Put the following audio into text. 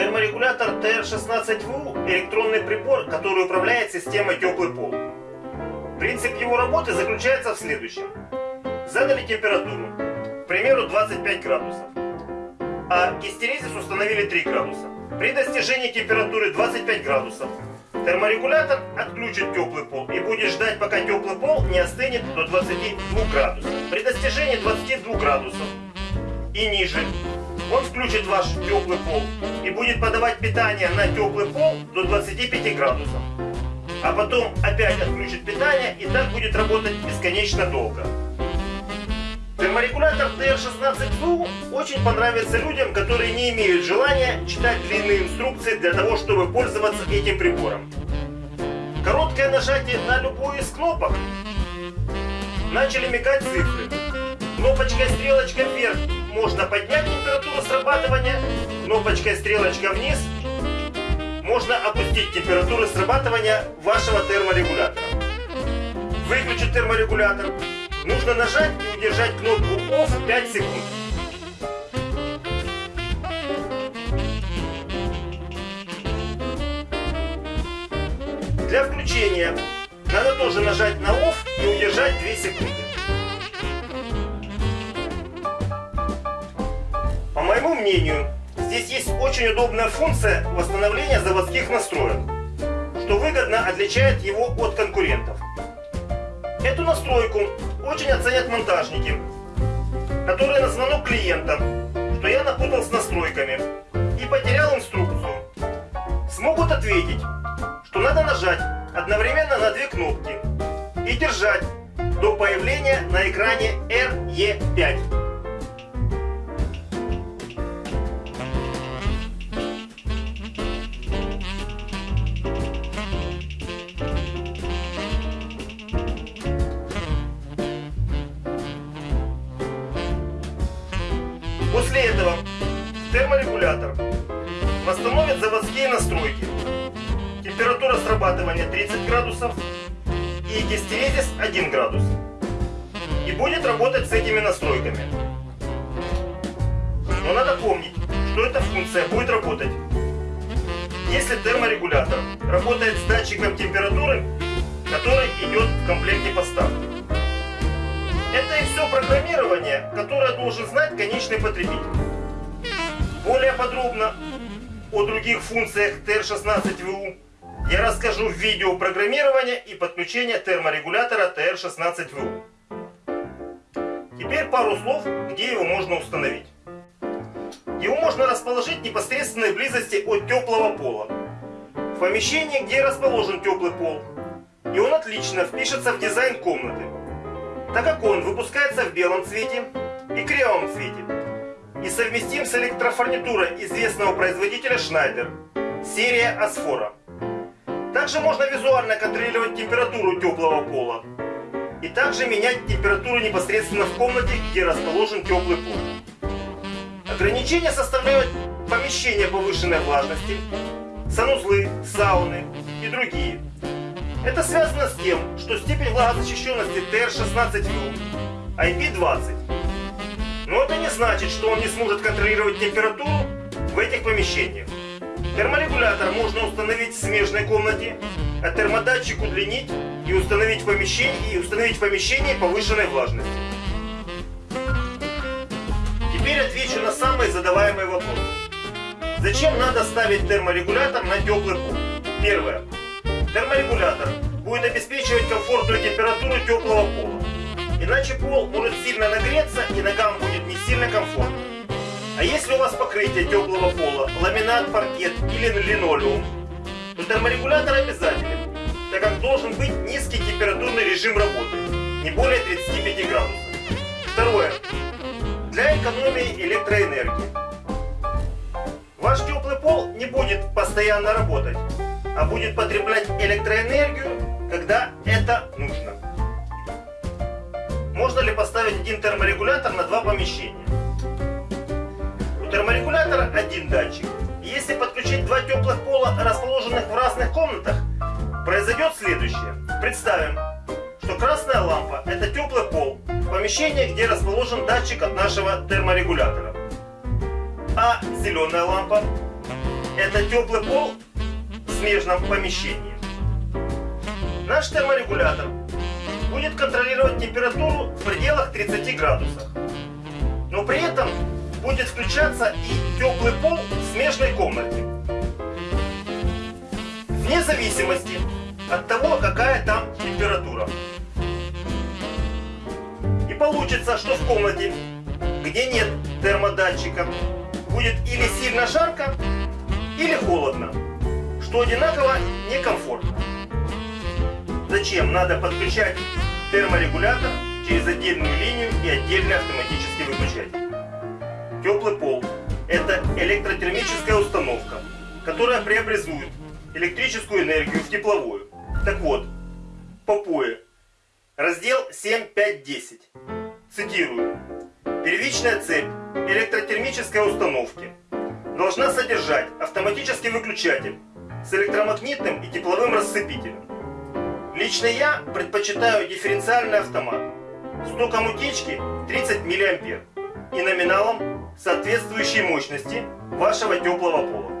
Терморегулятор TR16VU – электронный прибор, который управляет системой теплый пол. Принцип его работы заключается в следующем. Задали температуру, к примеру 25 градусов, а гистерезис установили 3 градуса. При достижении температуры 25 градусов терморегулятор отключит теплый пол и будет ждать, пока теплый пол не остынет до 22 градусов. При достижении 22 градусов и ниже он включит ваш теплый пол и будет подавать питание на теплый пол до 25 градусов. А потом опять отключит питание и так будет работать бесконечно долго. Терморегулятор TR16VU очень понравится людям, которые не имеют желания читать длинные инструкции для того, чтобы пользоваться этим прибором. Короткое нажатие на любую из кнопок. Начали мигать цифры. Кнопочкой стрелочка вверх можно поднять температуру срабатывания, кнопочкой стрелочка вниз можно опустить температуру срабатывания вашего терморегулятора. Выключить терморегулятор нужно нажать и удержать кнопку OFF 5 секунд. Для включения надо тоже нажать на OFF и удержать 2 секунды. Моему мнению, здесь есть очень удобная функция восстановления заводских настроек, что выгодно отличает его от конкурентов. Эту настройку очень оценят монтажники, которые на звонок клиента, что я напутал с настройками и потерял инструкцию, смогут ответить, что надо нажать одновременно на две кнопки и держать до появления на экране RE5. Терморегулятор восстановит заводские настройки. Температура срабатывания 30 градусов и гистерезис 1 градус. И будет работать с этими настройками. Но надо помнить, что эта функция будет работать, если терморегулятор работает с датчиком температуры, который идет в комплекте поставки. Это и все программирование, которое должен знать конечный потребитель. Подробно о других функциях TR16VU я расскажу в видео программирования и подключения терморегулятора TR16VU. Теперь пару слов, где его можно установить. Его можно расположить в непосредственной близости от теплого пола. В помещении, где расположен теплый пол. И он отлично впишется в дизайн комнаты так как он выпускается в белом цвете и кремовом цвете и совместим с электрофурнитурой известного производителя Schneider, серия Асфора. Также можно визуально контролировать температуру теплого пола и также менять температуру непосредственно в комнате, где расположен теплый пол. Ограничения составляют помещения повышенной влажности, санузлы, сауны и другие. Это связано с тем, что степень влагозащищенности TR16U IP20. Но это не значит, что он не сможет контролировать температуру в этих помещениях. Терморегулятор можно установить в смежной комнате, а термодатчик удлинить и установить в помещении, и установить в помещении повышенной влажности. Теперь отвечу на самые задаваемые вопросы. Зачем надо ставить терморегулятор на теплый пол? Первое. Терморегулятор будет обеспечивать комфортную температуру теплого пола. Иначе пол может сильно нагреться и ногам будет сильно комфортно. А если у вас покрытие теплого пола, ламинат, паркет или линолеум, то терморегулятор обязателен, так как должен быть низкий температурный режим работы, не более 35 градусов. Второе. Для экономии электроэнергии. Ваш теплый пол не будет постоянно работать, а будет потреблять электроэнергию, терморегулятор на два помещения? У терморегулятора один датчик. Если подключить два теплых пола, расположенных в разных комнатах, произойдет следующее. Представим, что красная лампа это теплый пол в помещении, где расположен датчик от нашего терморегулятора. А зеленая лампа это теплый пол в смежном помещении. Наш терморегулятор будет контролировать температуру в пределах 30 градусов. Но при этом будет включаться и теплый пол в смежной комнате. Вне зависимости от того, какая там температура. И получится, что в комнате, где нет термодатчика, будет или сильно жарко, или холодно, что одинаково некомфортно. Зачем надо подключать терморегулятор через отдельную линию и отдельный автоматический выключатель? Теплый пол – это электротермическая установка, которая преобразует электрическую энергию в тепловую. Так вот, по ПОЭ, раздел 7.5.10. Цитирую. Первичная цепь электротермической установки должна содержать автоматический выключатель с электромагнитным и тепловым рассыпителем. Лично я предпочитаю дифференциальный автомат с током утечки 30 мА и номиналом соответствующей мощности вашего теплого пола.